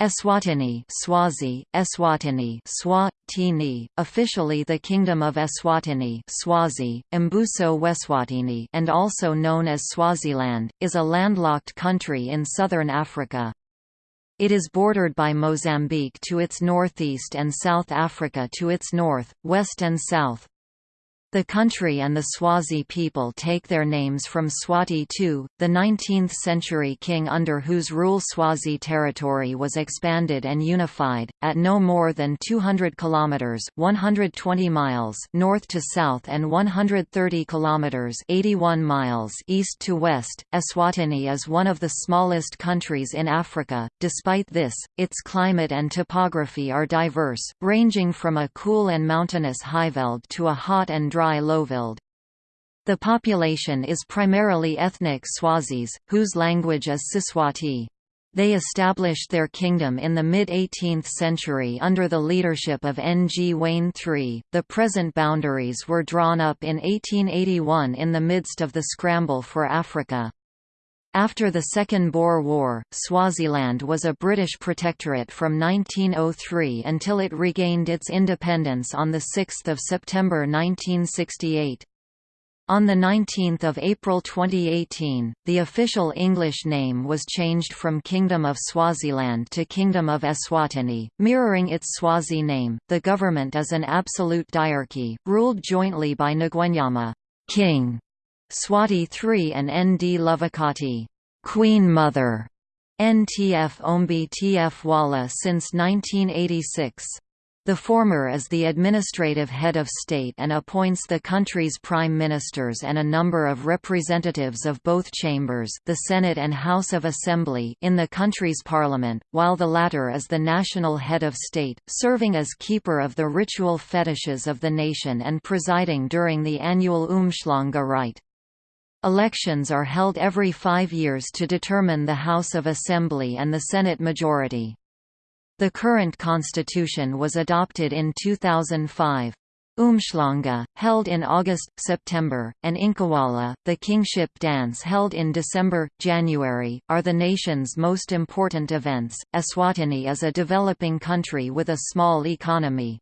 Eswatini Swazi, Eswatini Swatini, officially the Kingdom of Eswatini Swazi, Mbuso Weswatini and also known as Swaziland, is a landlocked country in southern Africa. It is bordered by Mozambique to its northeast and South Africa to its north, west and south. The country and the Swazi people take their names from Swati II, the 19th-century king under whose rule Swazi territory was expanded and unified, at no more than 200 kilometers (120 miles) north to south and 130 kilometers (81 miles) east to west. Eswatini is one of the smallest countries in Africa. Despite this, its climate and topography are diverse, ranging from a cool and mountainous highveld to a hot and dry lowveld. The population is primarily ethnic Swazis, whose language is Siswati. They established their kingdom in the mid-18th century under the leadership of Ngwane III. The present boundaries were drawn up in 1881 in the midst of the scramble for Africa. After the Second Boer War, Swaziland was a British protectorate from 1903 until it regained its independence on 6 September 1968. On 19 April 2018, the official English name was changed from Kingdom of Swaziland to Kingdom of Eswatini, mirroring its Swazi name. The government is an absolute diarchy, ruled jointly by Ngwenyama, king, Swati III and Ndlovukati, Queen Mother, NTF Ombi Tf Walla since 1986. The former is the administrative head of state and appoints the country's prime ministers and a number of representatives of both chambers the Senate and House of Assembly in the country's parliament, while the latter is the national head of state, serving as keeper of the ritual fetishes of the nation and presiding during the annual Umhlanga rite. Elections are held every five years to determine the House of Assembly and the Senate majority. The current constitution was adopted in 2005. Umhlanga, held in August-September, and Incwala, the kingship dance held in December-January, are the nation's most important events. Eswatini is a developing country with a small economy.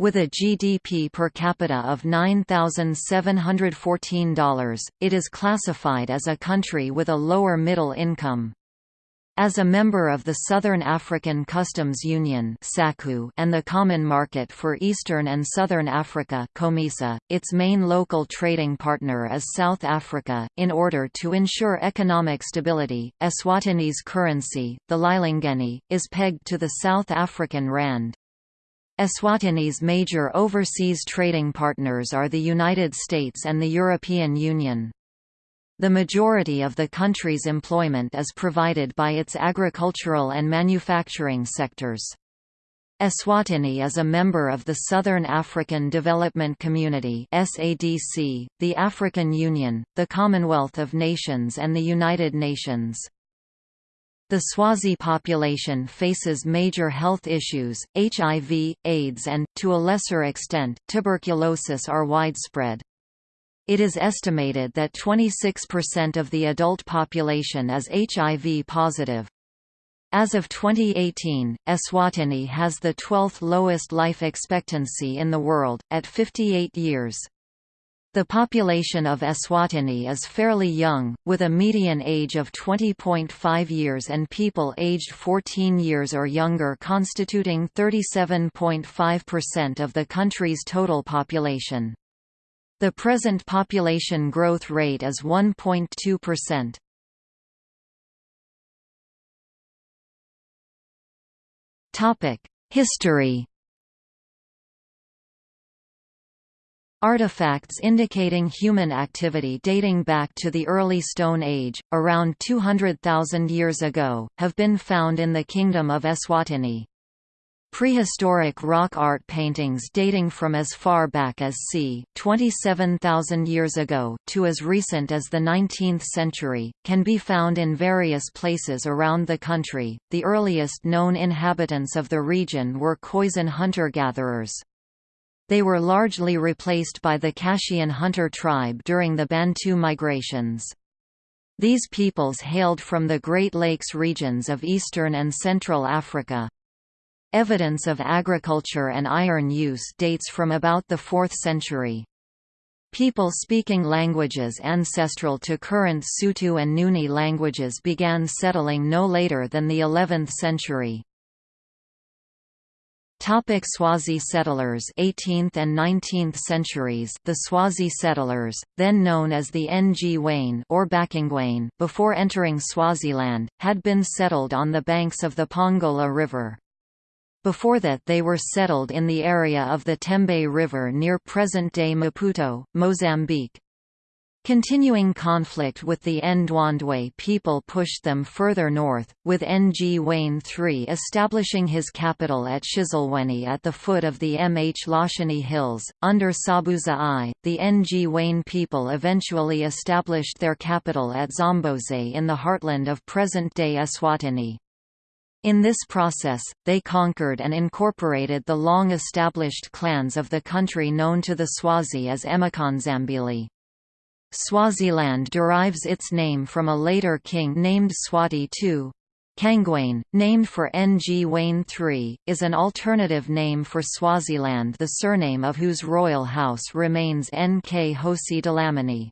With a GDP per capita of $9,714, it is classified as a country with a lower middle income. As a member of the Southern African Customs Union and the Common Market for Eastern and Southern Africa its main local trading partner is South Africa. In order to ensure economic stability, Eswatini's currency, the lilangeni, is pegged to the South African rand. Eswatini's major overseas trading partners are the United States and the European Union. The majority of the country's employment is provided by its agricultural and manufacturing sectors. Eswatini is a member of the Southern African Development Community (SADC), the African Union, the Commonwealth of Nations and the United Nations. The Swazi population faces major health issues, HIV, AIDS and, to a lesser extent, tuberculosis are widespread. It is estimated that 26% of the adult population is HIV positive. As of 2018, Eswatini has the 12th lowest life expectancy in the world, at 58 years. The population of Eswatini is fairly young, with a median age of 20.5 years and people aged 14 years or younger constituting 37.5% of the country's total population. The present population growth rate is 1.2%. History Artifacts indicating human activity dating back to the early Stone Age, around 200,000 years ago, have been found in the Kingdom of Eswatini. Prehistoric rock art paintings dating from as far back as c. 27,000 years ago to as recent as the 19th century, can be found in various places around the country. The earliest known inhabitants of the region were Khoisan hunter-gatherers. They were largely replaced by the Kashian hunter tribe during the Bantu migrations. These peoples hailed from the Great Lakes regions of eastern and central Africa. Evidence of agriculture and iron use dates from about the 4th century. People speaking languages ancestral to current Sotho and Nguni languages began settling no later than the 11th century. Topic Swazi settlers 18th and 19th centuries The Swazi settlers, then known as the Ngwane or bakaNgwane before entering Swaziland, had been settled on the banks of the Pongola River. Before that they were settled in the area of the Tembe River near present-day Maputo, Mozambique. Continuing conflict with the Ndwandwe people pushed them further north, with Ngwane III establishing his capital at Shiselweni at the foot of the Mh Mhlosheni Hills. Under Sobhuza I, the Ngwane people eventually established their capital at Zambeze in the heartland of present-day Eswatini. In this process, they conquered and incorporated the long-established clans of the country known to the Swazi as Emakhandzambili. Swaziland derives its name from a later king named Swati II. Kangwane, named for Ngwane III, is an alternative name for Swaziland the surname of whose royal house remains N. K. Nkhosi Dlamini.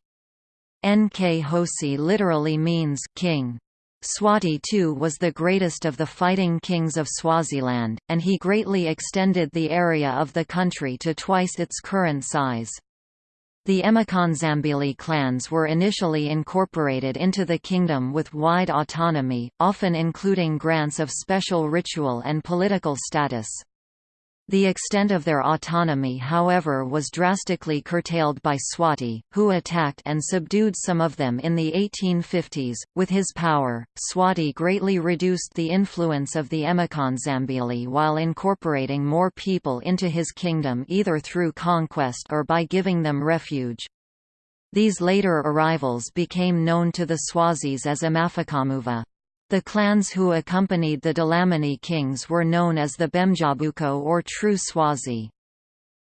Nkhosi literally means king. Swati II was the greatest of the fighting kings of Swaziland, and he greatly extended the area of the country to twice its current size. The Emakhandzambili clans were initially incorporated into the kingdom with wide autonomy, often including grants of special ritual and political status. The extent of their autonomy however was drastically curtailed by Swati, who attacked and subdued some of them in the 1850s. With his power, Swati greatly reduced the influence of the Emakhandzambili while incorporating more people into his kingdom either through conquest or by giving them refuge. These later arrivals became known to the Swazis as Amafikamuva. The clans who accompanied the Dlamini kings were known as the Bemdzabuko or True Swazi.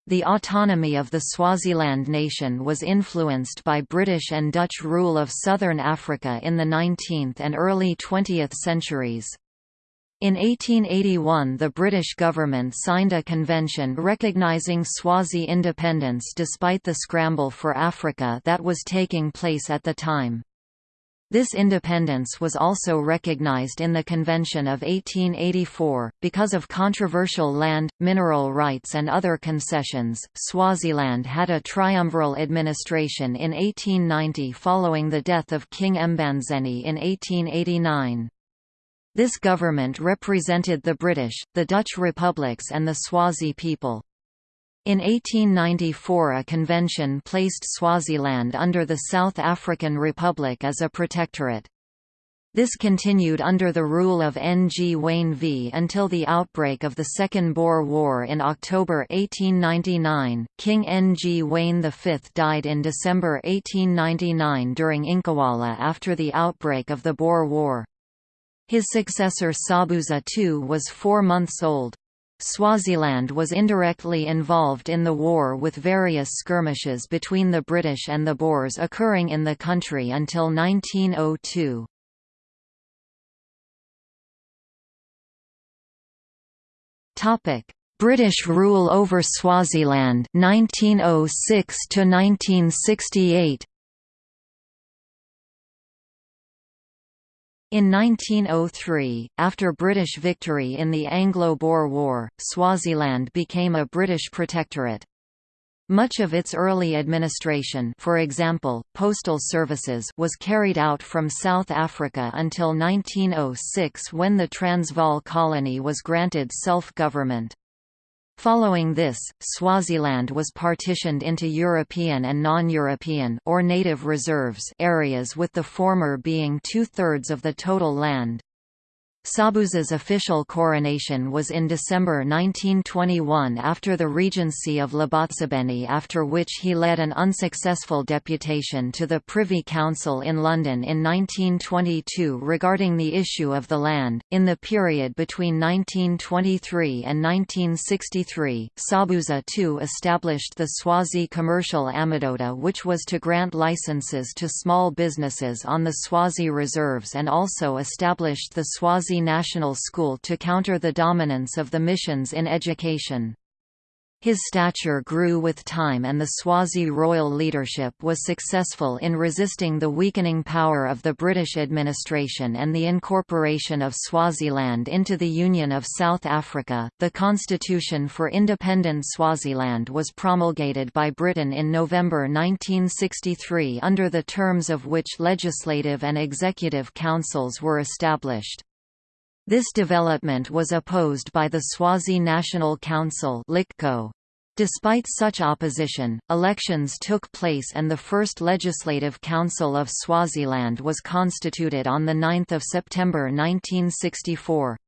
The autonomy of the Swaziland nation was influenced by British and Dutch rule of southern Africa in the 19th and early 20th centuries. In 1881 the British government signed a convention recognising Swazi independence despite the scramble for Africa that was taking place at the time. This independence was also recognized in the Convention of 1884. Because of controversial land, mineral rights, and other concessions, Swaziland had a triumviral administration in 1890 following the death of King Mbandzeni in 1889. This government represented the British, the Dutch republics, and the Swazi people. In 1894 a convention placed Swaziland under the South African Republic as a protectorate. This continued under the rule of Ngwane V until the outbreak of the Second Boer War in October 1899. King Ngwane V died in December 1899 during Incwala after the outbreak of the Boer War. His successor Sobhuza II was four months old. Swaziland was indirectly involved in the war with various skirmishes between the British and the Boers occurring in the country until 1902. British rule over Swaziland 1906 to 1968 In 1903, after British victory in the Anglo-Boer War, Swaziland became a British protectorate. Much of its early administration for example, postal services was carried out from South Africa until 1906 when the Transvaal colony was granted self-government. Following this, Swaziland was partitioned into European and non-European or native reserves areas with the former being two-thirds of the total land. Sobhuza's official coronation was in December 1921 after the regency of Labotsibeni after which he led an unsuccessful deputation to the Privy Council in London in 1922 regarding the issue of the land. In the period between 1923 and 1963, Sobhuza II established the Swazi Commercial Amadoda which was to grant licenses to small businesses on the Swazi reserves and also established the Swazi National School to counter the dominance of the missions in education. His stature grew with time and the Swazi royal leadership was successful in resisting the weakening power of the British administration and the incorporation of Swaziland into the Union of South Africa. The Constitution for Independent Swaziland was promulgated by Britain in November 1963 under the terms of which legislative and executive councils were established. This development was opposed by the Swazi National Council Despite such opposition, elections took place and the first Legislative Council of Swaziland was constituted on 9 September 1964.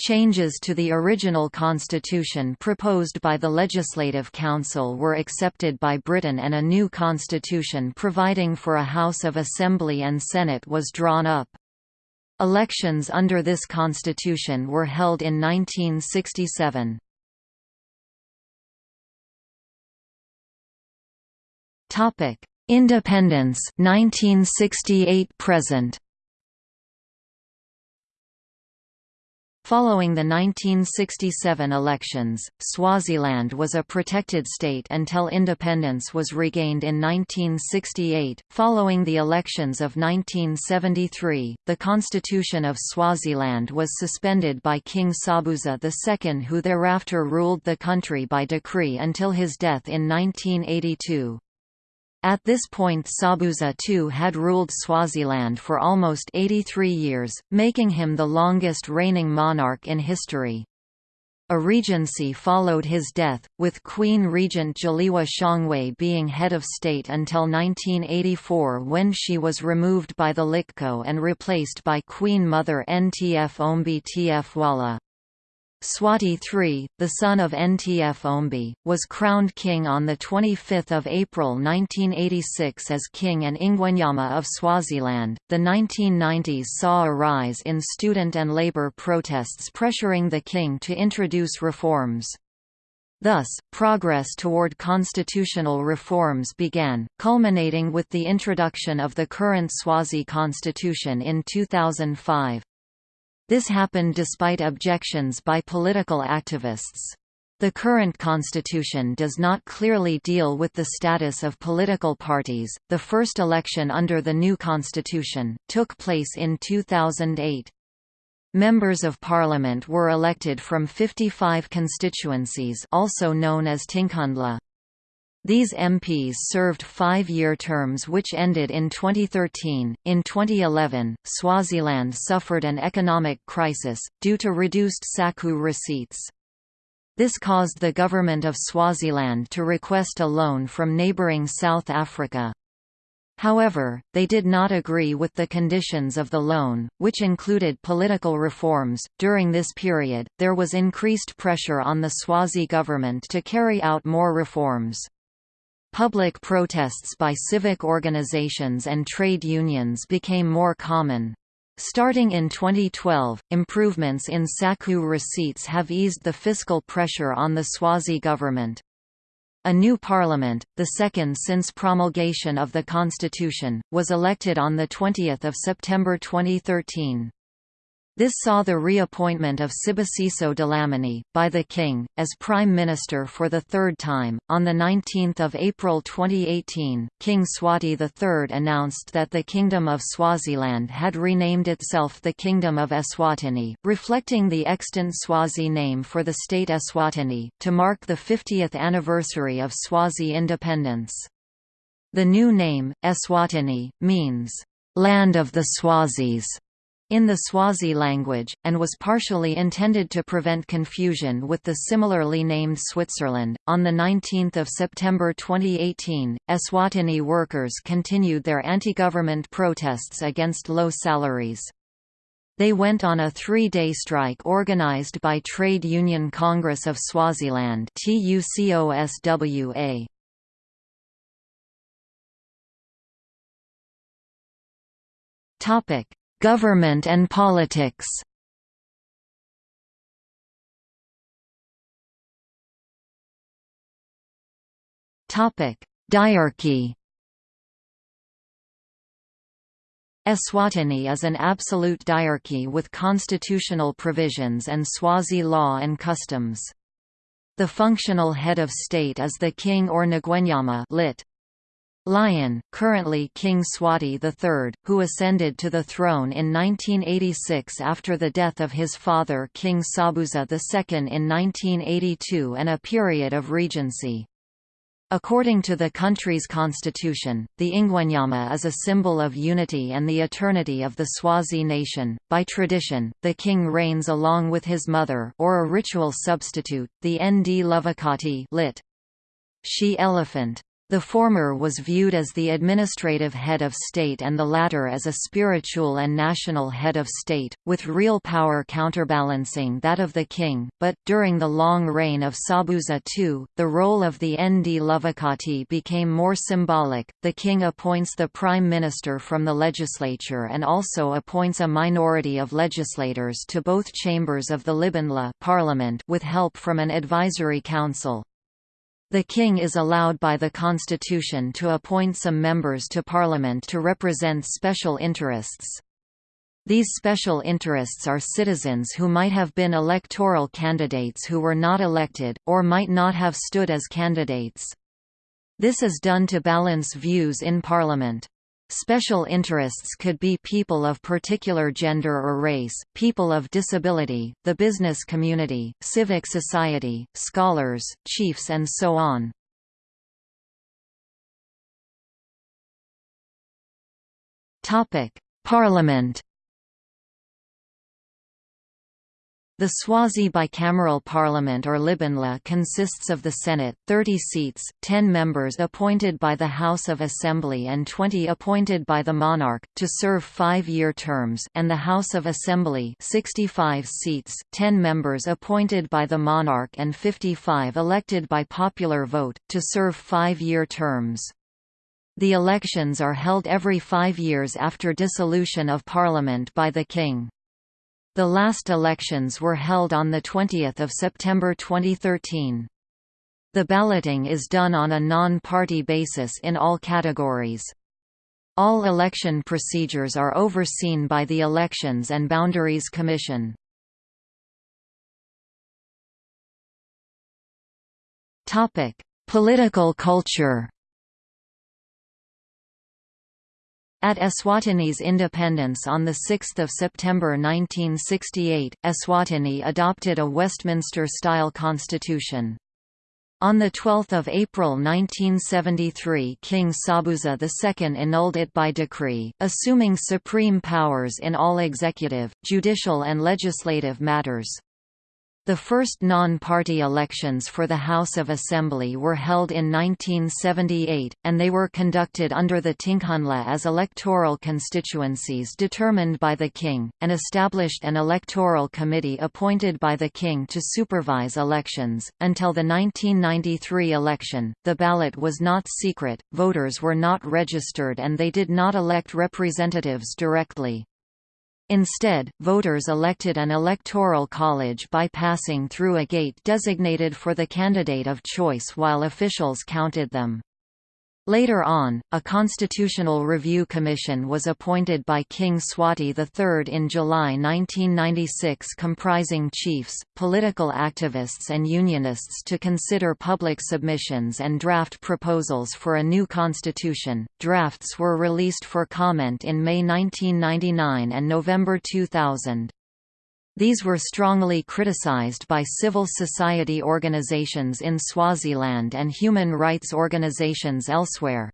Changes to the original constitution proposed by the Legislative Council were accepted by Britain and a new constitution providing for a House of Assembly and Senate was drawn up. Elections under this constitution were held in 1967. Topic: Independence 1968 present. Following the 1967 elections, Swaziland was a protected state until independence was regained in 1968. Following the elections of 1973, the constitution of Swaziland was suspended by King Sobhuza II, who thereafter ruled the country by decree until his death in 1982. At this point Sobhuza II had ruled Swaziland for almost 83 years, making him the longest reigning monarch in history. A regency followed his death, with Queen Regent Dzeliwe Shongwe being head of state until 1984 when she was removed by the Liqoqo and replaced by Queen Mother Ntf Ombi Tf Wala. Swati III, the son of Ntfombi, was crowned king on 25 April 1986 as King and Ingwenyama of Swaziland. The 1990s saw a rise in student and labor protests pressuring the king to introduce reforms. Thus, progress toward constitutional reforms began, culminating with the introduction of the current Swazi constitution in 2005. This happened despite objections by political activists. The current constitution does not clearly deal with the status of political parties. The first election under the new constitution took place in 2008. Members of parliament were elected from 55 constituencies also known as Tinkhundla. These MPs served five-year terms which ended in 2013. In 2011, Swaziland suffered an economic crisis, due to reduced SACU receipts. This caused the government of Swaziland to request a loan from neighbouring South Africa. However, they did not agree with the conditions of the loan, which included political reforms. During this period, there was increased pressure on the Swazi government to carry out more reforms. Public protests by civic organizations and trade unions became more common. Starting in 2012, improvements in SACU receipts have eased the fiscal pressure on the Swazi government. A new parliament, the second since promulgation of the constitution, was elected on 20 September 2013. This saw the reappointment of Sibusiso Dlamini, by the King, as Prime Minister for the third time. On 19 April 2018, King Swati III announced that the Kingdom of Swaziland had renamed itself the Kingdom of Eswatini, reflecting the extant Swazi name for the state Eswatini, to mark the 50th anniversary of Swazi independence. The new name, Eswatini, means, "...land of the Swazis", in the Swazi language, and was partially intended to prevent confusion with the similarly named Switzerland. On 19 September 2018, Eswatini workers continued their anti government protests against low salaries. They went on a three-day strike organized by Trade Union Congress of Swaziland TUCOSWA. Topic: Government and politics. Diarchy. Eswatini is an absolute diarchy with constitutional provisions and Swazi law and customs. The functional head of state is the king or Ngwenyama lit. Lion, currently King Swati III, who ascended to the throne in 1986 after the death of his father King Sobhuza II in 1982 and a period of regency. According to the country's constitution, the Ingwenyama is a symbol of unity and the eternity of the Swazi nation. By tradition, the king reigns along with his mother or a ritual substitute, the Ndlovukati lit. She elephant. The former was viewed as the administrative head of state and the latter as a spiritual and national head of state, with real power counterbalancing that of the king, but, during the long reign of Sobhuza II, the role of the Ndlovukati became more symbolic. The king appoints the prime minister from the legislature and also appoints a minority of legislators to both chambers of the Libandla parliament with help from an advisory council. The king is allowed by the constitution to appoint some members to parliament to represent special interests. These special interests are citizens who might have been electoral candidates who were not elected, or might not have stood as candidates. This is done to balance views in parliament. Special interests could be people of particular gender or race, people of disability, the business community, civic society, scholars, chiefs and so on. Parliament The Swazi bicameral parliament or Libandla consists of the Senate 30 seats, 10 members appointed by the House of Assembly and 20 appointed by the monarch, to serve five-year terms and the House of Assembly 65 seats, 10 members appointed by the monarch and 55 elected by popular vote, to serve five-year terms. The elections are held every five years after dissolution of parliament by the king. The last elections were held on 20 September 2013. The balloting is done on a non-party basis in all categories. All election procedures are overseen by the Elections and Boundaries Commission. Political culture At Eswatini's independence on 6 September 1968, Eswatini adopted a Westminster-style constitution. On 12 April 1973 King Sobhuza II annulled it by decree, assuming supreme powers in all executive, judicial and legislative matters. The first non-party elections for the House of Assembly were held in 1978, and they were conducted under the Tinkhundla as electoral constituencies determined by the king, and established an electoral committee appointed by the king to supervise elections. Until the 1993 election, the ballot was not secret, voters were not registered and they did not elect representatives directly. Instead, voters elected an electoral college by passing through a gate designated for the candidate of choice while officials counted them. Later on, a constitutional review commission was appointed by King Swati III in July 1996 comprising chiefs, political activists and unionists to consider public submissions and draft proposals for a new constitution. Drafts were released for comment in May 1999 and November 2000. These were strongly criticized by civil society organizations in Swaziland and human rights organizations elsewhere.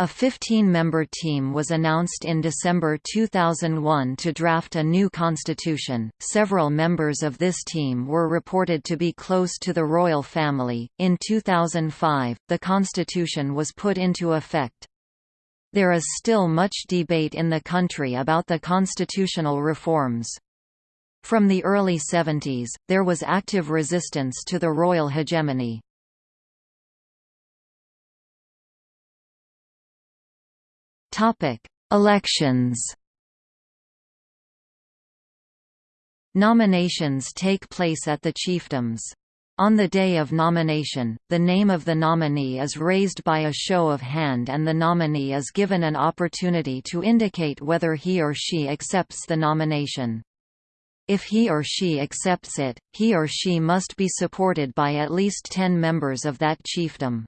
A 15-member team was announced in December 2001 to draft a new constitution. Several members of this team were reported to be close to the royal family. In 2005, the constitution was put into effect. There is still much debate in the country about the constitutional reforms. From the early 70s, there was active resistance to the royal hegemony. Elections Nominations take place at the chiefdoms. On the day of nomination, the name of the nominee is raised by a show of hand and the nominee is given an opportunity to indicate whether he or she accepts the nomination. If he or she accepts it, he or she must be supported by at least ten members of that chiefdom.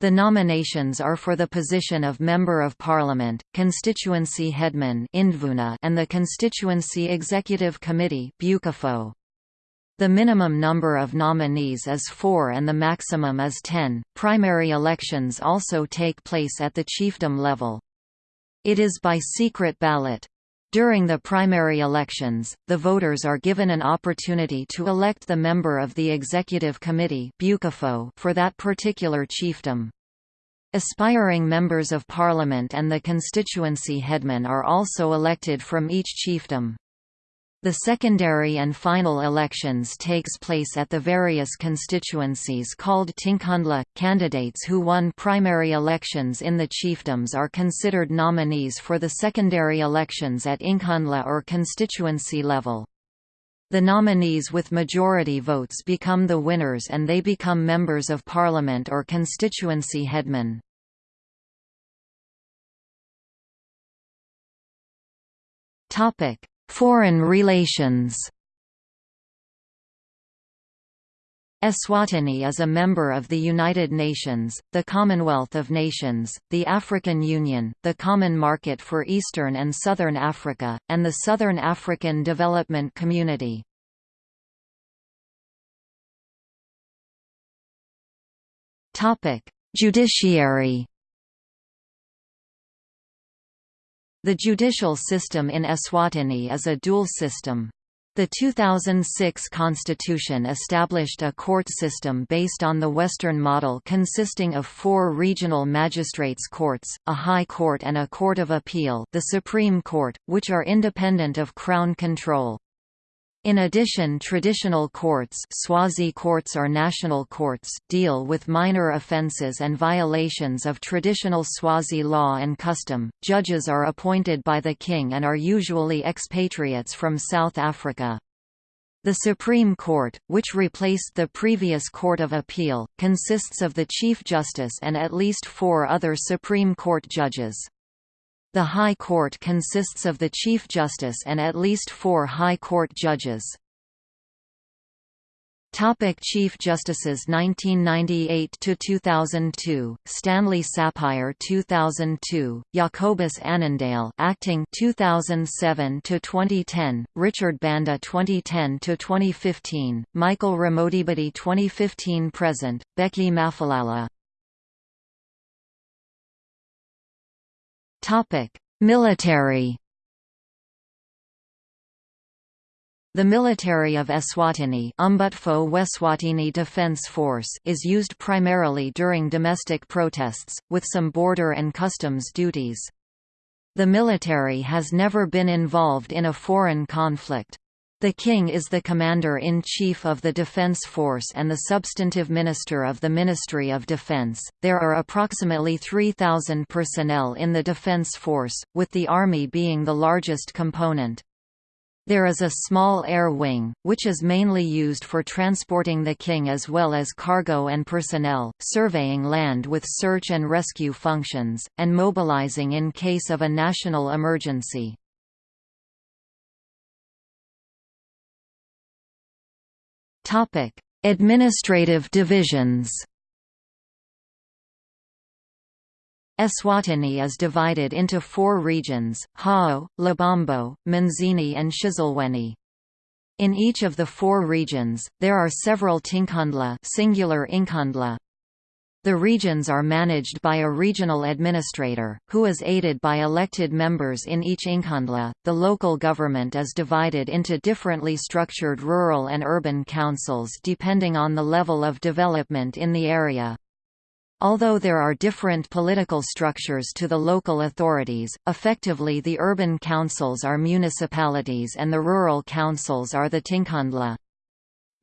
The nominations are for the position of Member of Parliament, Constituency Headman and the Constituency Executive Committee The minimum number of nominees is four and the maximum is ten. Primary elections also take place at the chiefdom level. It is by secret ballot. During the primary elections, the voters are given an opportunity to elect the member of the executive committee for that particular chiefdom. Aspiring members of parliament and the constituency headmen are also elected from each chiefdom. The secondary and final elections takes place at the various constituencies called Tinkhundla. Candidates who won primary elections in the chiefdoms are considered nominees for the secondary elections at Inkhundla or constituency level. The nominees with majority votes become the winners and they become members of parliament or constituency headmen. Topic: Foreign relations Eswatini is a member of the United Nations, the Commonwealth of Nations, the African Union, the Common Market for Eastern and Southern Africa, and the Southern African Development Community. Judiciary The judicial system in Eswatini is a dual system. The 2006 constitution established a court system based on the Western model consisting of four regional magistrates' courts, a high court and a court of appeal the Supreme Court, which are independent of Crown control. In addition traditional courts Swazi courts or national courts deal with minor offences and violations of traditional Swazi law and custom. Judges are appointed by the king and are usually expatriates from South Africa. The Supreme Court, which replaced the previous Court of Appeal, consists of the Chief Justice and at least four other Supreme Court judges. The High Court consists of the Chief Justice and at least four High Court judges. Topic Chief Justices 1998 to 2002 Stanley Sapire 2002 Jacobus Annandale acting 2007 to 2010 Richard Banda 2010 to 2015 Michael Ramodibedi 2015 present. Bheki Maphalala Military. The military of Eswatini Umbutfo Weswatini Defence Force is used primarily during domestic protests, with some border and customs duties. The military has never been involved in a foreign conflict. The King is the Commander-in-Chief of the Defense Force and the substantive Minister of the Ministry of Defense. There are approximately 3,000 personnel in the Defense Force, with the Army being the largest component. There is a small air wing, which is mainly used for transporting the king as well as cargo and personnel, surveying land with search and rescue functions, and mobilizing in case of a national emergency. Topic: Administrative divisions. Eswatini is divided into four regions, Hhohho, Lubombo, Manzini and Shiselweni. In each of the four regions, there are several Tinkhundla singular Inkhundla, the regions are managed by a regional administrator, who is aided by elected members in each Inkhundla. The local government is divided into differently structured rural and urban councils depending on the level of development in the area. Although there are different political structures to the local authorities, effectively the urban councils are municipalities and the rural councils are the tinkhundla.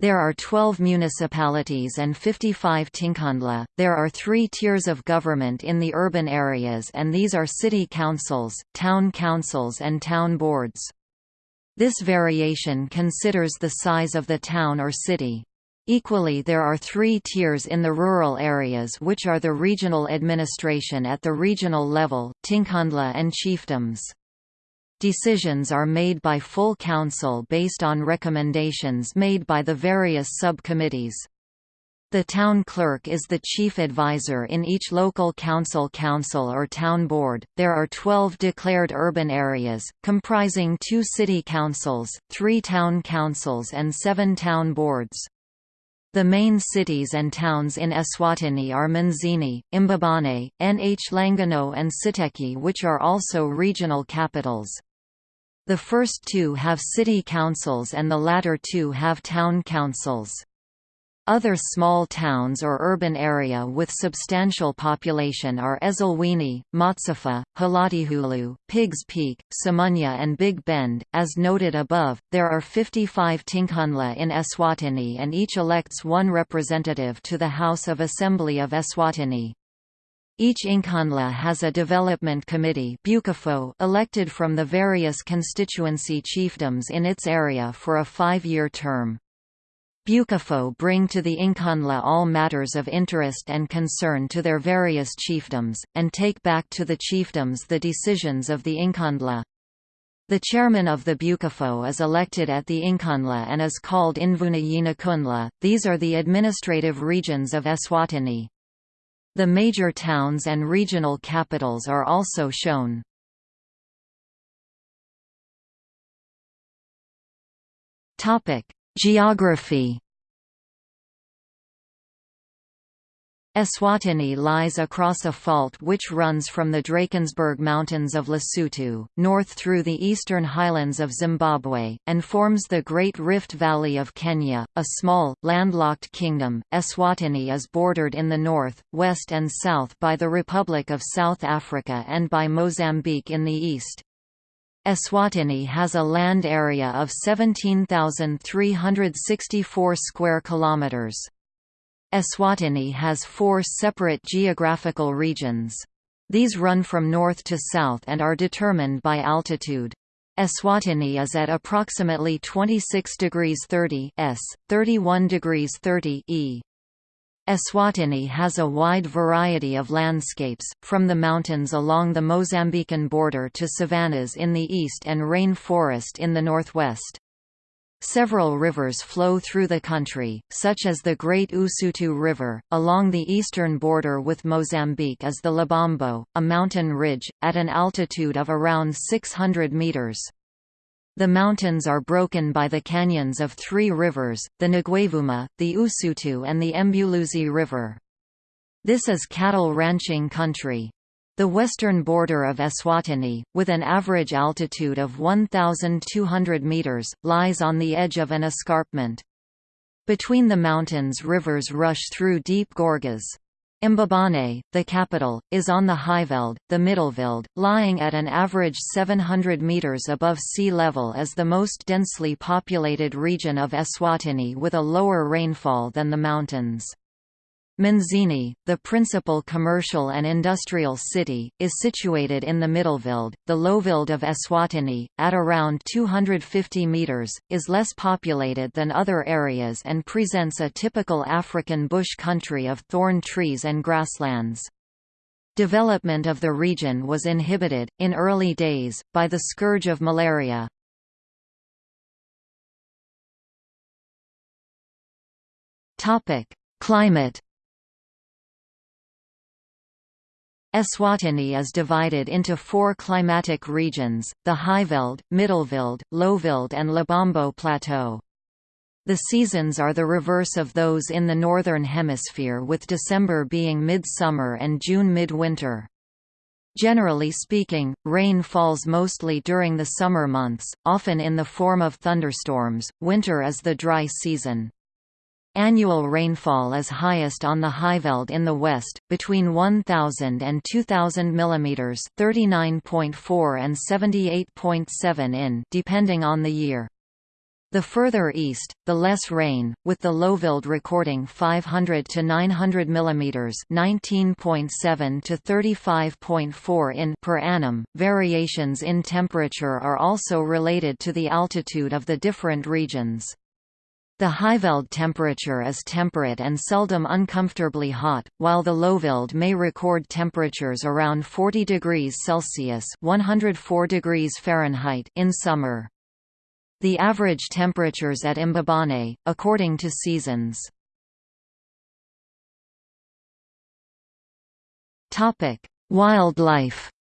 There are 12 municipalities and 55 tinkhundla. There are three tiers of government in the urban areas and these are city councils, town councils and town boards. This variation considers the size of the town or city. Equally there are three tiers in the rural areas which are the regional administration at the regional level, tinkhundla and chiefdoms. Decisions are made by full council based on recommendations made by the various subcommittees. The town clerk is the chief advisor in each local council council or town board. There are 12 declared urban areas, comprising two city councils, three town councils and seven town boards. The main cities and towns in Eswatini are Manzini, Imbabane, Nhlangano and Siteki which are also regional capitals. The first two have city councils and the latter two have town councils. Other small towns or urban area with substantial population are Ezulwini, Matsapha, Hlatikulu, Piggs Peak, Samunya and Big Bend. As noted above, there are 55 Tinkhundla in Eswatini and each elects one representative to the House of Assembly of Eswatini. Each Inkhundla has a development committee elected from the various constituency chiefdoms in its area for a five-year term. Bukafo bring to the Inkhundla all matters of interest and concern to their various chiefdoms, and take back to the chiefdoms the decisions of the Inkhundla. The chairman of the Bukafo is elected at the Inkhundla and is called Invuna Yinakundla. These are the administrative regions of Eswatini. The major towns and regional capitals are also shown. Geography Eswatini lies across a fault which runs from the Drakensberg Mountains of Lesotho, north through the eastern highlands of Zimbabwe, and forms the Great Rift Valley of Kenya, a small, landlocked kingdom. Eswatini is bordered in the north, west and south by the Republic of South Africa and by Mozambique in the east. Eswatini has a land area of 17,364 square kilometers. Eswatini has four separate geographical regions. These run from north to south and are determined by altitude. Eswatini is at approximately 26 degrees 30 s, 31 degrees 30 e. Eswatini has a wide variety of landscapes, from the mountains along the Mozambican border to savannas in the east and rain forest in the northwest. Several rivers flow through the country, such as the Great Usutu River. Along the eastern border with Mozambique is the Lubombo, a mountain ridge, at an altitude of around 600 meters. The mountains are broken by the canyons of three rivers, the Ngwavuma, the Usutu and the Mbuluzi River. This is cattle ranching country. The western border of Eswatini, with an average altitude of 1,200 metres, lies on the edge of an escarpment. Between the mountains rivers rush through deep gorges. Mbabane, the capital, is on the Highveld, the Middelveld, lying at an average 700 metres above sea level as the most densely populated region of Eswatini with a lower rainfall than the mountains. Manzini, the principal commercial and industrial city, is situated in the Middelveld. The Lowveld of Eswatini, at around 250 meters, is less populated than other areas and presents a typical African bush country of thorn trees and grasslands. Development of the region was inhibited, in early days, by the scourge of malaria. Climate Eswatini is divided into four climatic regions, the Highveld, Middelveld, Lowveld and Lubombo Plateau. The seasons are the reverse of those in the Northern Hemisphere with December being mid-summer and June mid-winter. Generally speaking, rain falls mostly during the summer months, often in the form of thunderstorms. Winter is the dry season. Annual rainfall is highest on the Highveld in the west, between 1,000 and 2,000 mm 39.4 and 78.7 in depending on the year. The further east, the less rain, with the Lowveld recording 500 to 900 mm 19.7 to 35.4 in per annum. Variations in temperature are also related to the altitude of the different regions. The Highveld temperature is temperate and seldom uncomfortably hot, while the Lowveld may record temperatures around 40 degrees Celsius (104 degrees Fahrenheit) in summer. The average temperatures at Mbabane, according to seasons. Wildlife.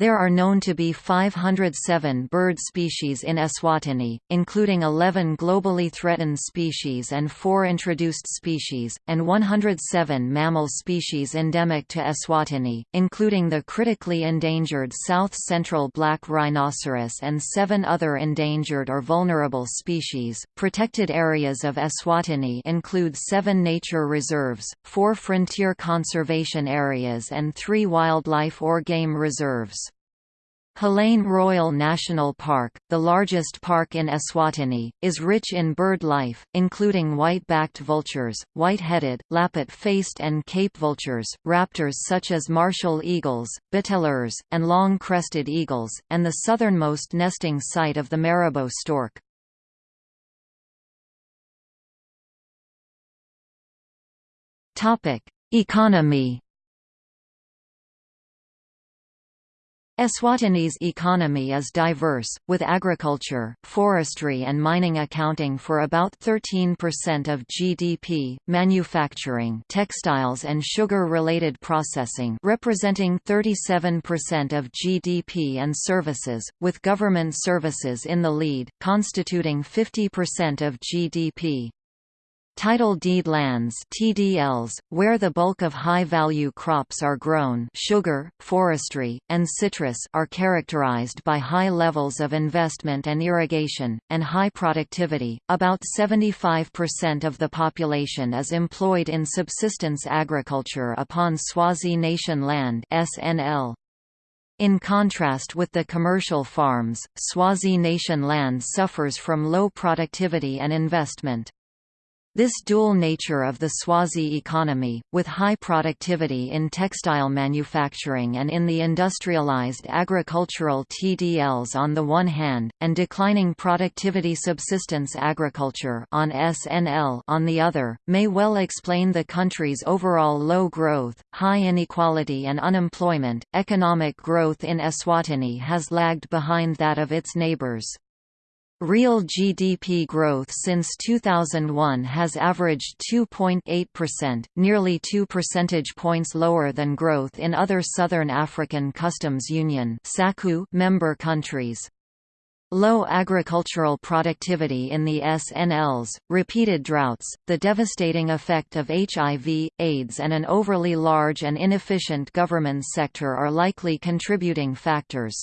There are known to be 507 bird species in Eswatini, including 11 globally threatened species and 4 introduced species, and 107 mammal species endemic to Eswatini, including the critically endangered south-central black rhinoceros and 7 other endangered or vulnerable species. Protected areas of Eswatini include 7 nature reserves, 4 frontier conservation areas and 3 wildlife or game reserves. Hlane Royal National Park, the largest park in Eswatini, is rich in bird life, including white-backed vultures, white-headed, lappet-faced and cape vultures, raptors such as martial eagles, bateleurs, and long-crested eagles, and the southernmost nesting site of the marabou stork. Economy Eswatini's economy is diverse, with agriculture, forestry and mining accounting for about 13% of GDP, manufacturing textiles and sugar-related processing representing 37% of GDP and services, with government services in the lead, constituting 50% of GDP. Title deed lands TDLs, where the bulk of high-value crops are grown sugar, forestry, and citrus are characterized by high levels of investment and irrigation, and high productivity. About 75% of the population is employed in subsistence agriculture upon Swazi Nation land SNL. In contrast with the commercial farms, Swazi Nation land suffers from low productivity and investment. This dual nature of the Swazi economy, with high productivity in textile manufacturing and in the industrialized agricultural TDLs on the one hand, and declining productivity subsistence agriculture on SNL on the other, may well explain the country's overall low growth, high inequality and unemployment. Economic growth in Eswatini has lagged behind that of its neighbors. Real GDP growth since 2001 has averaged 2.8%, nearly 2 percentage points lower than growth in other Southern African Customs Union member countries. Low agricultural productivity in the SNLs, repeated droughts, the devastating effect of HIV, AIDS and an overly large and inefficient government sector are likely contributing factors.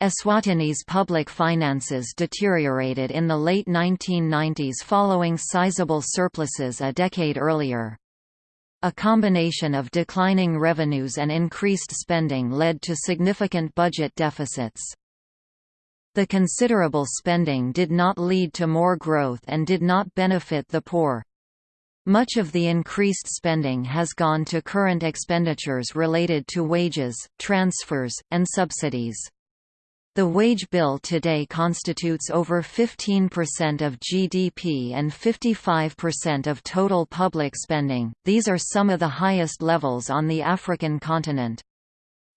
Eswatini's public finances deteriorated in the late 1990s following sizable surpluses a decade earlier. A combination of declining revenues and increased spending led to significant budget deficits. The considerable spending did not lead to more growth and did not benefit the poor. Much of the increased spending has gone to current expenditures related to wages, transfers, and subsidies. The wage bill today constitutes over 15% of GDP and 55% of total public spending. These are some of the highest levels on the African continent.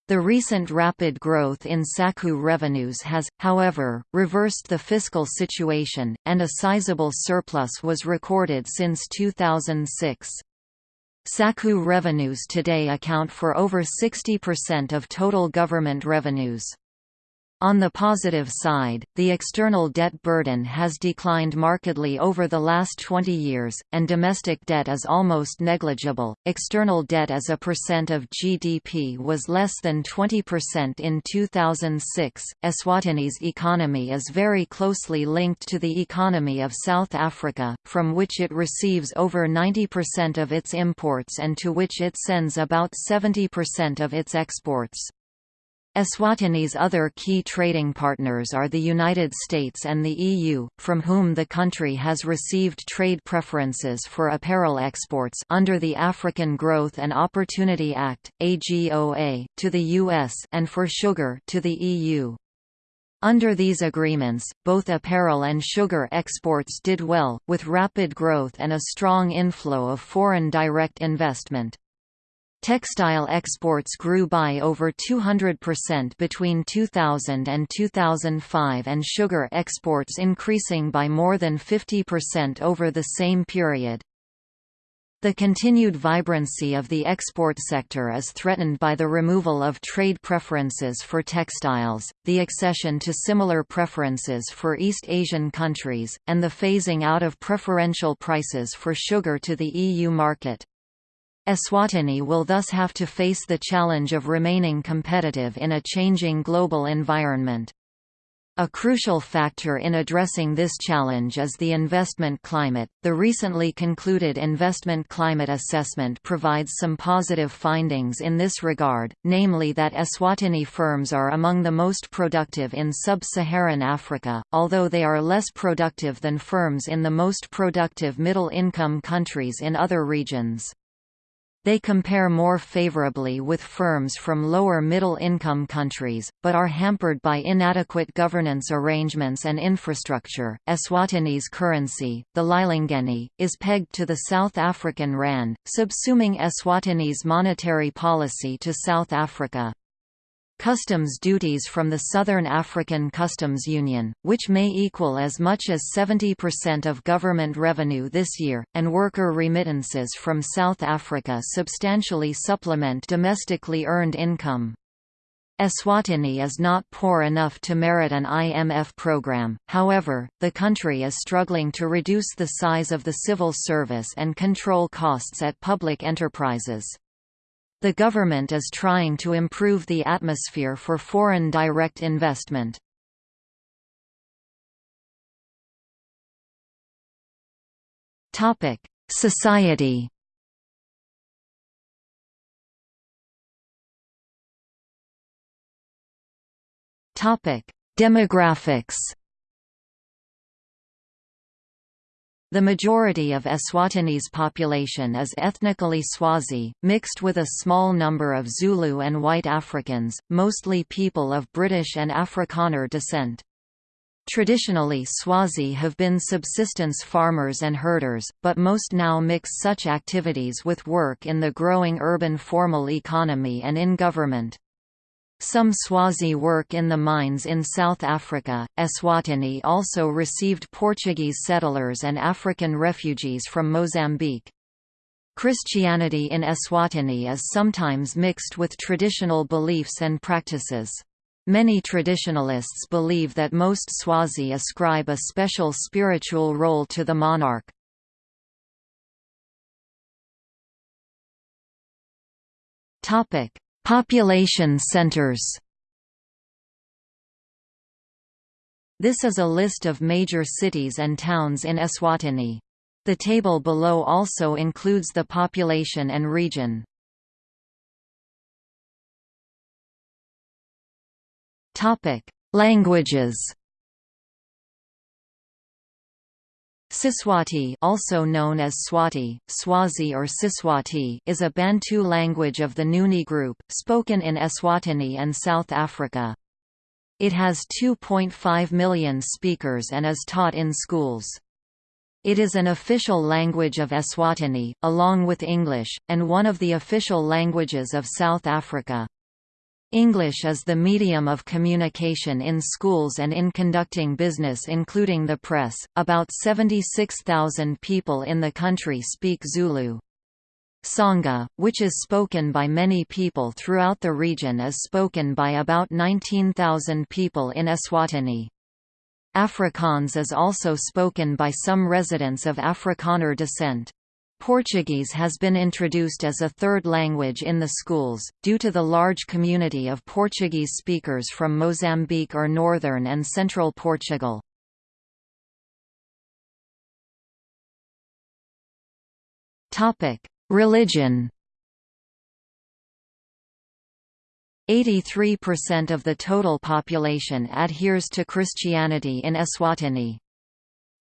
The recent rapid growth in SACU revenues has, however, reversed the fiscal situation, and a sizable surplus was recorded since 2006. SACU revenues today account for over 60% of total government revenues. On the positive side, the external debt burden has declined markedly over the last 20 years, and domestic debt is almost negligible. External debt as a percent of GDP was less than 20% in 2006. Eswatini's economy is very closely linked to the economy of South Africa, from which it receives over 90% of its imports and to which it sends about 70% of its exports. Eswatini's other key trading partners are the United States and the EU, from whom the country has received trade preferences for apparel exports under the African Growth and Opportunity Act (AGOA) to the US and for sugar to the EU. Under these agreements, both apparel and sugar exports did well, with rapid growth and a strong inflow of foreign direct investment. Textile exports grew by over 200% between 2000 and 2005 and sugar exports increasing by more than 50% over the same period. The continued vibrancy of the export sector is threatened by the removal of trade preferences for textiles, the accession to similar preferences for East Asian countries, and the phasing out of preferential prices for sugar to the EU market. Eswatini will thus have to face the challenge of remaining competitive in a changing global environment. A crucial factor in addressing this challenge is the investment climate. The recently concluded Investment Climate Assessment provides some positive findings in this regard, namely that Eswatini firms are among the most productive in sub-Saharan Africa, although they are less productive than firms in the most productive middle-income countries in other regions. They compare more favorably with firms from lower middle-income countries, but are hampered by inadequate governance arrangements and infrastructure. Eswatini's currency, the Lilangeni, is pegged to the South African rand, subsuming Eswatini's monetary policy to South Africa. Customs duties from the Southern African Customs Union, which may equal as much as 70% of government revenue this year, and worker remittances from South Africa substantially supplement domestically earned income. Eswatini is not poor enough to merit an IMF program, however, the country is struggling to reduce the size of the civil service and control costs at public enterprises. The government is trying to improve the atmosphere for foreign direct investment. Society Demographics The majority of Eswatini's population is ethnically Swazi, mixed with a small number of Zulu and white Africans, mostly people of British and Afrikaner descent. Traditionally Swazi have been subsistence farmers and herders, but most now mix such activities with work in the growing urban formal economy and in government. Some Swazi work in the mines in South Africa. Eswatini also received Portuguese settlers and African refugees from Mozambique. Christianity in Eswatini is sometimes mixed with traditional beliefs and practices. Many traditionalists believe that most Swazi ascribe a special spiritual role to the monarch. Population centers This is a list of major cities and towns in Eswatini. The table below also includes the population and region. Languages Siswati also known as Swati, Swazi or Siswati is a Bantu language of the Nguni group, spoken in Eswatini and South Africa. It has 2.5 million speakers and is taught in schools. It is an official language of Eswatini, along with English, and one of the official languages of South Africa. English is the medium of communication in schools and in conducting business including the press. About 76,000 people in the country speak Zulu. Tsonga, which is spoken by many people throughout the region is spoken by about 19,000 people in Eswatini. Afrikaans is also spoken by some residents of Afrikaner descent. Portuguese has been introduced as a third language in the schools, due to the large community of Portuguese speakers from Mozambique or northern and central Portugal. Religion 83% of the total population adheres to Christianity in Eswatini.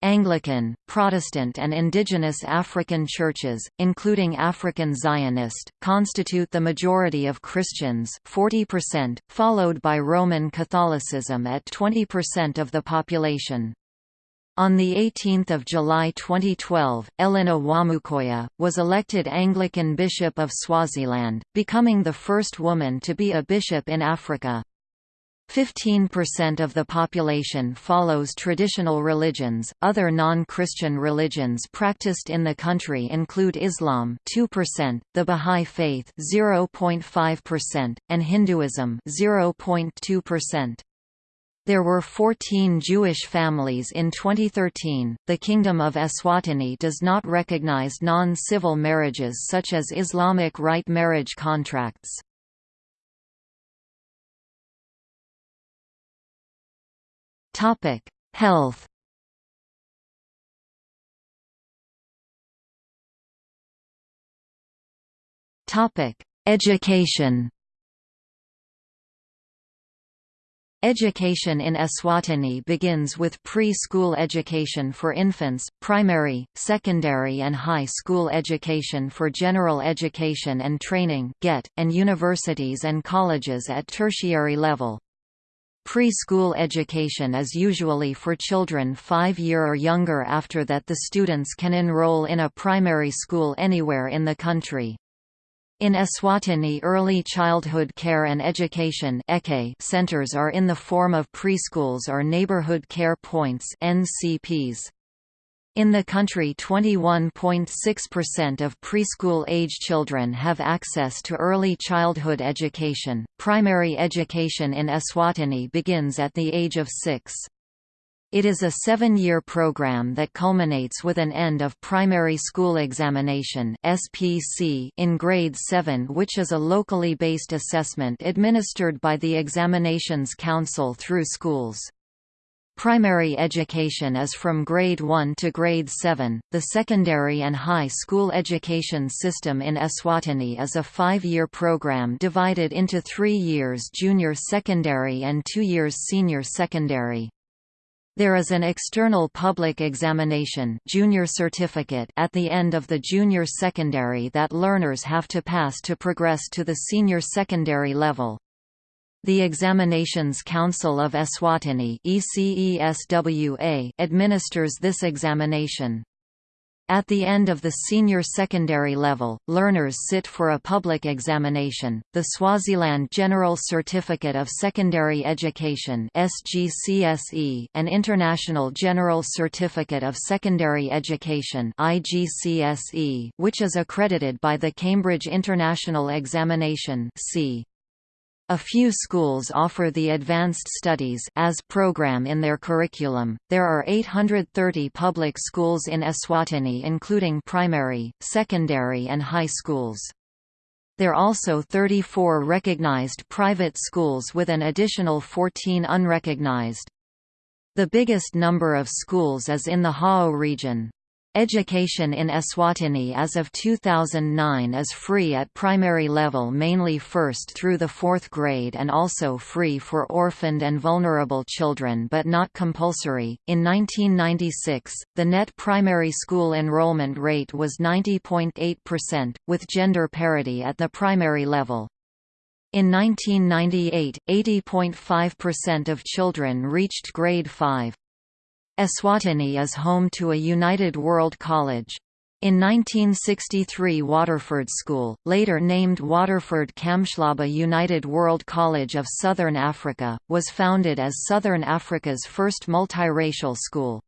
Anglican, Protestant and indigenous African churches, including African Zionist, constitute the majority of Christians 40%, followed by Roman Catholicism at 20% of the population. On 18 July 2012, Ellinah Wamukoya, was elected Anglican Bishop of Swaziland, becoming the first woman to be a bishop in Africa. 15% of the population follows traditional religions. Other non-Christian religions practiced in the country include Islam 2%, the Bahá'í Faith 0.5%, and Hinduism 0.2%. There were 14 Jewish families in 2013. The Kingdom of Eswatini does not recognize non-civil marriages such as Islamic rite marriage contracts. Topic: Health. Topic: Education. Education in Eswatini begins with pre-school education for infants, primary, secondary and high school education for general education and training and universities and colleges at tertiary level. Preschool education is usually for children 5 year or younger after that the students can enroll in a primary school anywhere in the country. In Eswatini early childhood care and education centers are in the form of preschools or neighborhood care points NCPs. In the country 21.6% of preschool-age children have access to early childhood education. Primary education in Eswatini begins at the age of 6. It is a seven-year program that culminates with an end of primary school examination (SPC) in grade 7 which is a locally based assessment administered by the Examinations Council through schools. Primary education is from grade 1 to grade 7. The secondary and high school education system in Eswatini is a five year program divided into three years junior secondary and two years senior secondary. There is an external public examination junior certificate at the end of the junior secondary that learners have to pass to progress to the senior secondary level. The Examinations Council of Eswatini administers this examination. At the end of the senior secondary level, learners sit for a public examination, the Swaziland General Certificate of Secondary Education (SGCSE), an International General Certificate of Secondary Education (IGCSE), which is accredited by the Cambridge International Examination (C). A few schools offer the Advanced Studies as program in their curriculum. There are 830 public schools in Eswatini including primary, secondary and high schools. There are also 34 recognized private schools with an additional 14 unrecognized. The biggest number of schools is in the Hhohho region. Education in Eswatini as of 2009 is free at primary level mainly first through the fourth grade and also free for orphaned and vulnerable children but not compulsory. In 1996, the net primary school enrollment rate was 90.8%, with gender parity at the primary level. In 1998, 80.5% of children reached grade 5. Eswatini is home to a United World College. In 1963 Waterford School, later named Waterford Kamhlaba United World College of Southern Africa, was founded as Southern Africa's first multiracial school.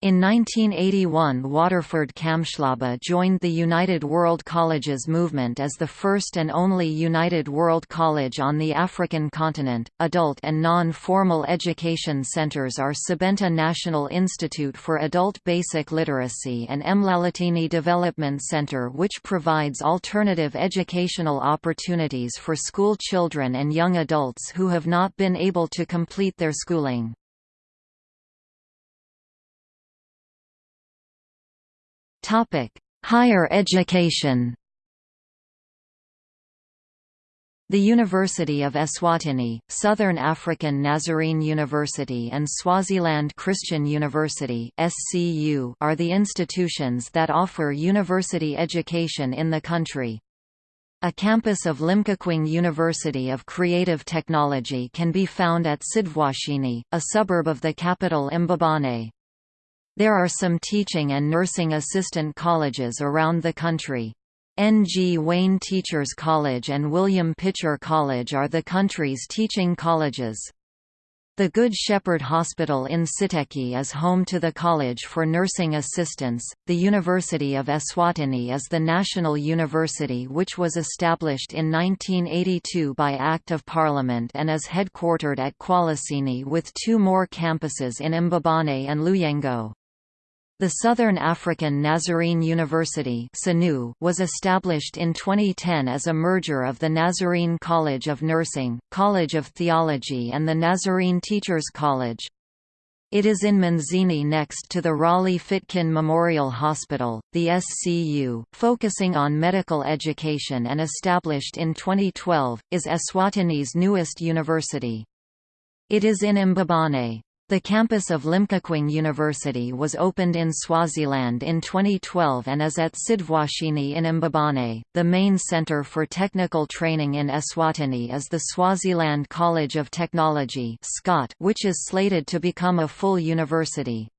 In 1981 Waterford Kamhlaba joined the United World Colleges movement as the first and only United World College on the African continent. Adult and non-formal education centers are Sebenta National Institute for Adult Basic Literacy and Mlalatini Development Center which provides alternative educational opportunities for school children and young adults who have not been able to complete their schooling. Higher education. The University of Eswatini, Southern African Nazarene University and Swaziland Christian University are the institutions that offer university education in the country. A campus of Limkokwing University of Creative Technology can be found at Sidvwashini, a suburb of the capital Mbabane. There are some teaching and nursing assistant colleges around the country. Ngwane Teachers College and William Pitcher College are the country's teaching colleges. The Good Shepherd Hospital in Siteki is home to the College for Nursing Assistants. The University of Eswatini is the national university which was established in 1982 by Act of Parliament and is headquartered at Kwaluseni with two more campuses in Mbabane and Luyengo. The Southern African Nazarene University was established in 2010 as a merger of the Nazarene College of Nursing, College of Theology and the Nazarene Teachers College. It is in Manzini next to the Raleigh Fitkin Memorial Hospital, the SCU, focusing on medical education and established in 2012, is Eswatini's newest university. It is in Mbabane. The campus of Limkokwing University was opened in Swaziland in 2012 and is at Sidvwashini in Mbabane. The main center for technical training in Eswatini is the Swaziland College of Technology which is slated to become a full university.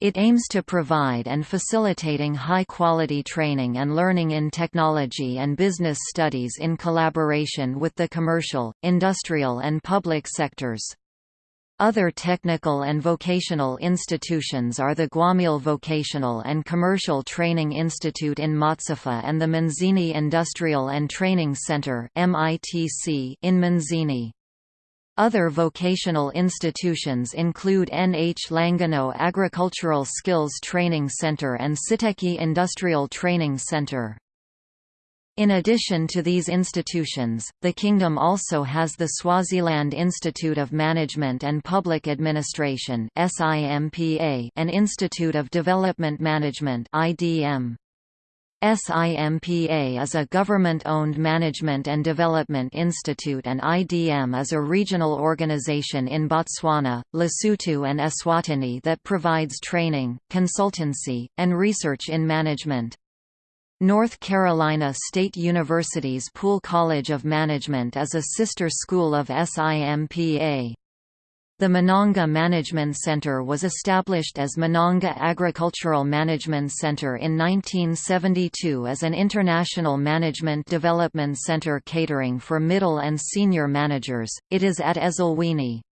It aims to provide and facilitating high-quality training and learning in technology and business studies in collaboration with the commercial, industrial and public sectors. Other technical and vocational institutions are the Gwamile Vocational and Commercial Training Institute in Matsapha and the Manzini Industrial and Training Center in Manzini. Other vocational institutions include Nhlangano Agricultural Skills Training Center and Siteki Industrial Training Center. In addition to these institutions, the kingdom also has the Swaziland Institute of Management and Public Administration and Institute of Development Management SIMPA is a government-owned management and development institute and IDM is a regional organization in Botswana, Lesotho and Eswatini that provides training, consultancy, and research in management. North Carolina State University's Poole College of Management is a sister school of SIMPA. The Mananga Management Center was established as Mananga Agricultural Management Center in 1972 as an international management development center catering for middle and senior managers. It is at Ezulwini.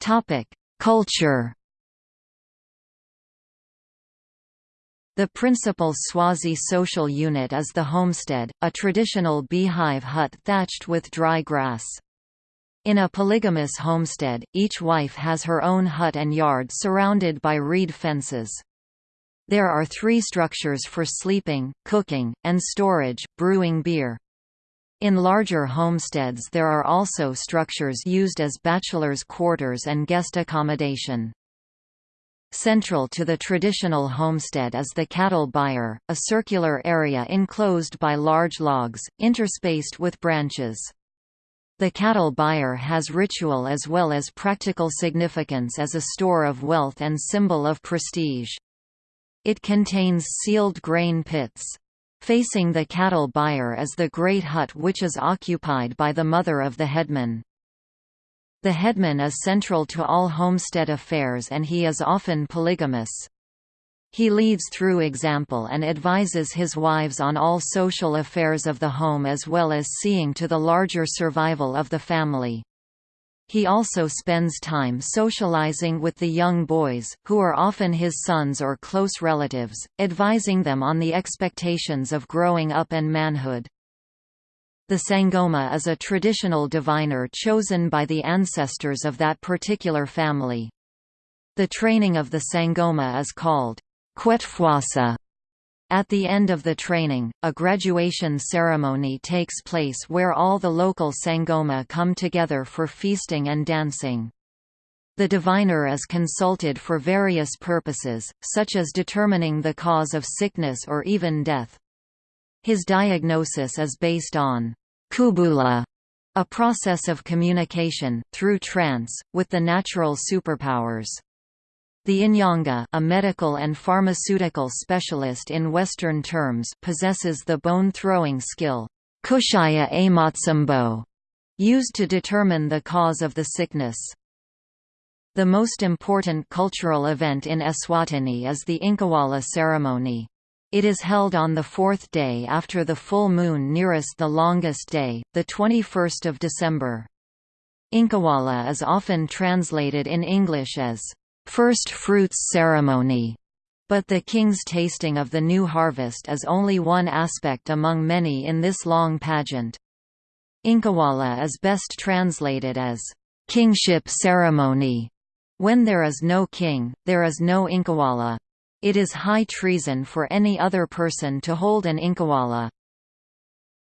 Topic: Culture The principal Swazi social unit is the homestead, a traditional beehive hut thatched with dry grass. In a polygamous homestead, each wife has her own hut and yard surrounded by reed fences. There are three structures for sleeping, cooking, and storage, brewing beer. In larger homesteads there are also structures used as bachelors' quarters and guest accommodation. Central to the traditional homestead is the cattle byre, a circular area enclosed by large logs, interspaced with branches. The cattle byre has ritual as well as practical significance as a store of wealth and symbol of prestige. It contains sealed grain pits. Facing the cattle byre is the great hut which is occupied by the mother of the headman. The headman is central to all homestead affairs and he is often polygamous. He leads through example and advises his wives on all social affairs of the home as well as seeing to the larger survival of the family. He also spends time socializing with the young boys, who are often his sons or close relatives, advising them on the expectations of growing up and manhood. The Sangoma is a traditional diviner chosen by the ancestors of that particular family. The training of the Sangoma is called Kwetfwasa. At the end of the training, a graduation ceremony takes place where all the local Sangoma come together for feasting and dancing. The diviner is consulted for various purposes, such as determining the cause of sickness or even death. His diagnosis is based on kubula, a process of communication, through trance, with the natural superpowers. The Inyanga a medical and pharmaceutical specialist in Western terms possesses the bone-throwing skill kushaya amatsambo, used to determine the cause of the sickness. The most important cultural event in Eswatini is the Incwala ceremony. It is held on the fourth day after the full moon nearest the longest day, the 21st of December. Incwala is often translated in English as, first fruits ceremony, but the king's tasting of the new harvest is only one aspect among many in this long pageant. Incwala is best translated as, kingship ceremony. When there is no king, there is no Incwala. It is high treason for any other person to hold an Incwala.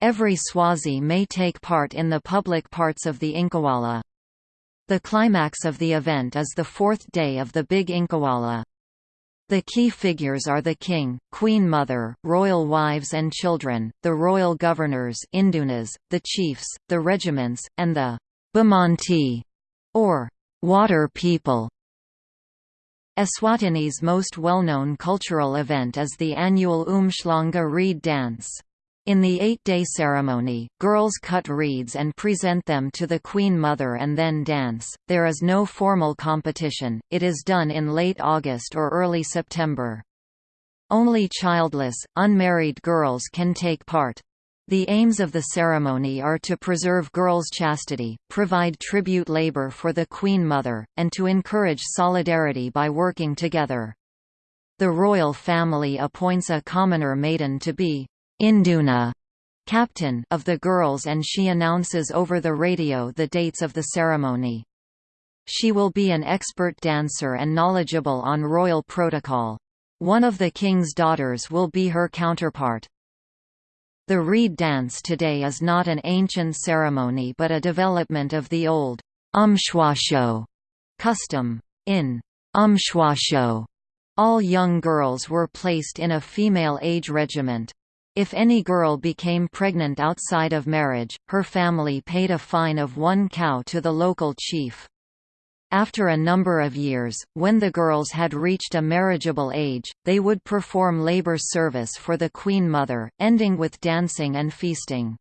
Every Swazi may take part in the public parts of the Incwala. The climax of the event is the fourth day of the Big Incwala. The key figures are the king, queen mother, royal wives and children, the royal governors indunas, the chiefs, the regiments, and the Bemanti, or water people. Eswatini's most well-known cultural event is the annual Umhlanga reed dance. In the eight-day ceremony, girls cut reeds and present them to the Queen Mother and then dance. There is no formal competition, it is done in late August or early September. Only childless, unmarried girls can take part. The aims of the ceremony are to preserve girls' chastity, provide tribute labor for the Queen Mother, and to encourage solidarity by working together. The royal family appoints a commoner maiden to be Induna captain of the girls and she announces over the radio the dates of the ceremony. She will be an expert dancer and knowledgeable on royal protocol. One of the king's daughters will be her counterpart. The reed dance today is not an ancient ceremony but a development of the old umshwasho custom. In umshwasho, all young girls were placed in a female age regiment. If any girl became pregnant outside of marriage, her family paid a fine of one cow to the local chief. After a number of years, when the girls had reached a marriageable age, they would perform labor service for the Queen Mother, ending with dancing and feasting.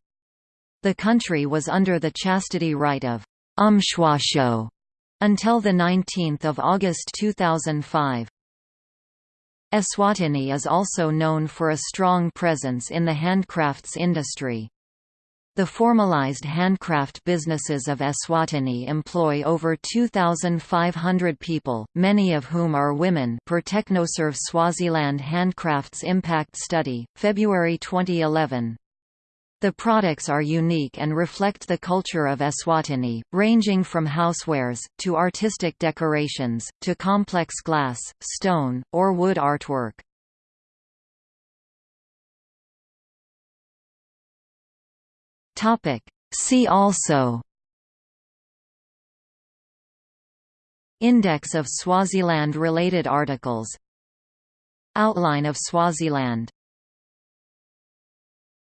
The country was under the chastity rite of umshwasho until 19 August 2005. Eswatini is also known for a strong presence in the handcrafts industry. The formalized handcraft businesses of Eswatini employ over 2,500 people, many of whom are women per Technoserve Swaziland Handcrafts Impact Study, February 2011. The products are unique and reflect the culture of Eswatini, ranging from housewares, to artistic decorations, to complex glass, stone, or wood artwork. Topic. See also. Index of Swaziland-related articles. Outline of Swaziland